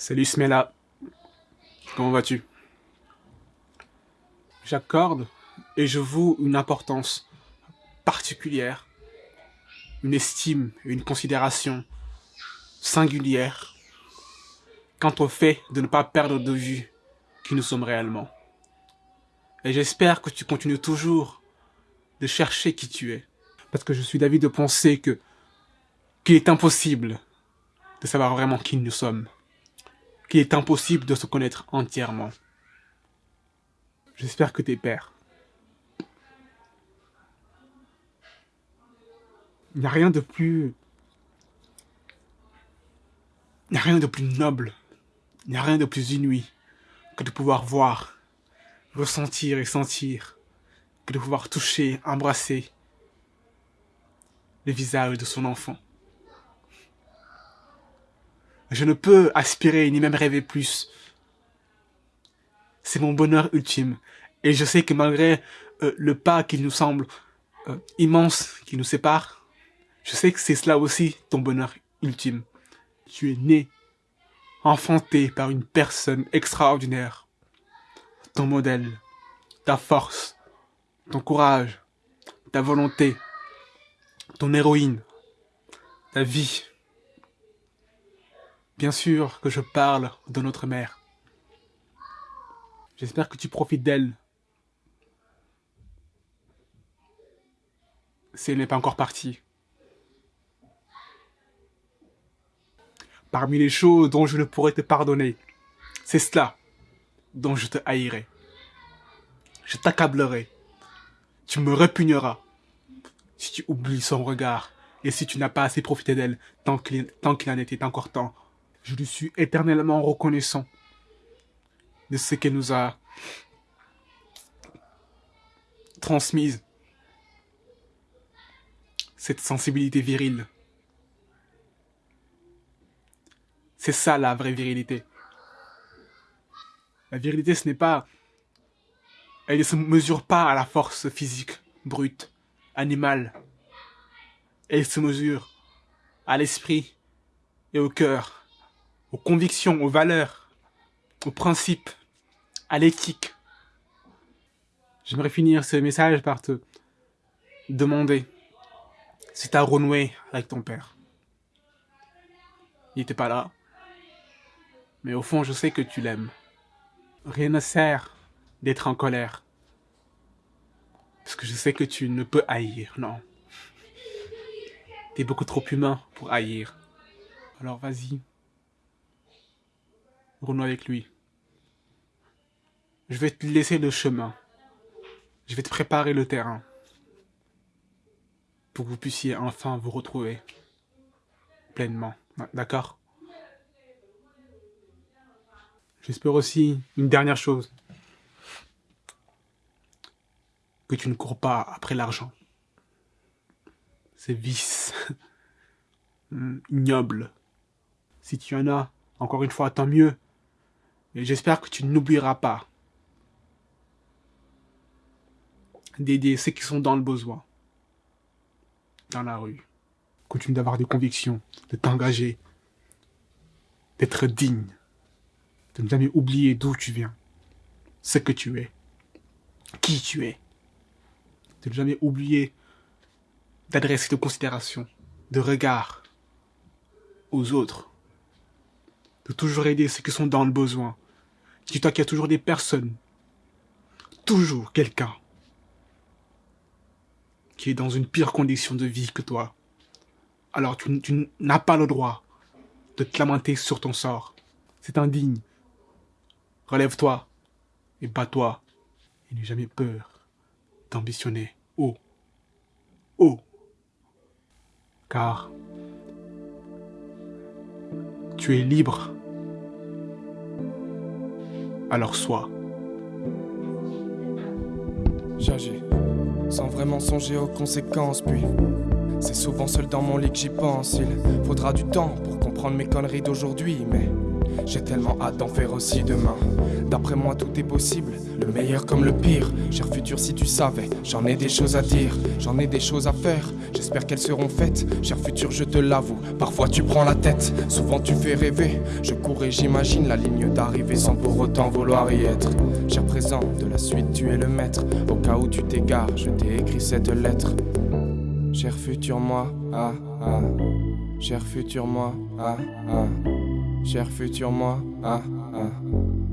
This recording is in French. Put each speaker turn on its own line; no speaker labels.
Salut Smela. Comment vas-tu? J'accorde et je voue une importance particulière, une estime et une considération singulière quant au fait de ne pas perdre de vue qui nous sommes réellement. Et j'espère que tu continues toujours de chercher qui tu es. Parce que je suis d'avis de penser que qu'il est impossible de savoir vraiment qui nous sommes. Qu'il est impossible de se connaître entièrement. J'espère que t'es père. Il n'y a rien de plus... Il n'y a rien de plus noble. Il n'y a rien de plus inouï que de pouvoir voir, ressentir et sentir, que de pouvoir toucher, embrasser le visage de son enfant. Je ne peux aspirer ni même rêver plus. C'est mon bonheur ultime. Et je sais que malgré euh, le pas qui nous semble euh, immense, qui nous sépare, je sais que c'est cela aussi ton bonheur ultime. Tu es né, enfanté par une personne extraordinaire. Ton modèle, ta force, ton courage, ta volonté, ton héroïne, ta vie. Bien sûr que je parle de notre mère. J'espère que tu profites d'elle. Si elle n'est pas encore partie. Parmi les choses dont je ne pourrais te pardonner, c'est cela dont je te haïrai. Je t'accablerai. Tu me répugneras. Si tu oublies son regard et si tu n'as pas assez profité d'elle tant qu'il en était encore temps je lui suis éternellement reconnaissant de ce qu'elle nous a transmise. Cette sensibilité virile. C'est ça la vraie virilité. La virilité, ce n'est pas... Elle ne se mesure pas à la force physique, brute, animale. Elle se mesure à l'esprit et au cœur aux convictions, aux valeurs, aux principes, à l'éthique. J'aimerais finir ce message par te demander si t'as renoué avec ton père. Il n'était pas là. Mais au fond, je sais que tu l'aimes. Rien ne sert d'être en colère. Parce que je sais que tu ne peux haïr, non. T'es beaucoup trop humain pour haïr. Alors vas-y, Renoue avec lui. Je vais te laisser le chemin. Je vais te préparer le terrain. Pour que vous puissiez enfin vous retrouver. Pleinement. D'accord? J'espère aussi une dernière chose. Que tu ne cours pas après l'argent. C'est vice. Ignoble. Si tu en as, encore une fois, tant mieux. J'espère que tu n'oublieras pas d'aider ceux qui sont dans le besoin, dans la rue. Continue d'avoir des convictions, de t'engager, d'être digne, de ne jamais oublier d'où tu viens, ce que tu es, qui tu es. De ne jamais oublier d'adresser de considération, de regard aux autres, de toujours aider ceux qui sont dans le besoin, Dis-toi qu'il y a toujours des personnes, toujours quelqu'un, qui est dans une pire condition de vie que toi. Alors tu, n'as pas le droit de te lamenter sur ton sort. C'est indigne. Relève-toi et bats-toi et n'aie jamais peur d'ambitionner haut. Haut. Car tu es libre alors sois.
J'agis, sans vraiment songer aux conséquences, puis c'est souvent seul dans mon lit que j'y pense. Il faudra du temps pour comprendre mes conneries d'aujourd'hui, mais J'ai tellement hâte d'en faire aussi demain. D'après moi, tout est possible, le meilleur comme le pire. Cher futur, si tu savais, j'en ai des choses à dire, j'en ai des choses à faire. J'espère qu'elles seront faites. Cher futur, je te l'avoue, parfois tu prends la tête, souvent tu fais rêver. Je cours et j'imagine la ligne d'arrivée sans pour autant vouloir y être. Cher présent, de la suite, tu es le maître. Au cas où tu t'égares, je t'ai écrit cette lettre. Cher futur moi, ah ah. Cher futur moi, ah ah. Cher futur moi, ah ah.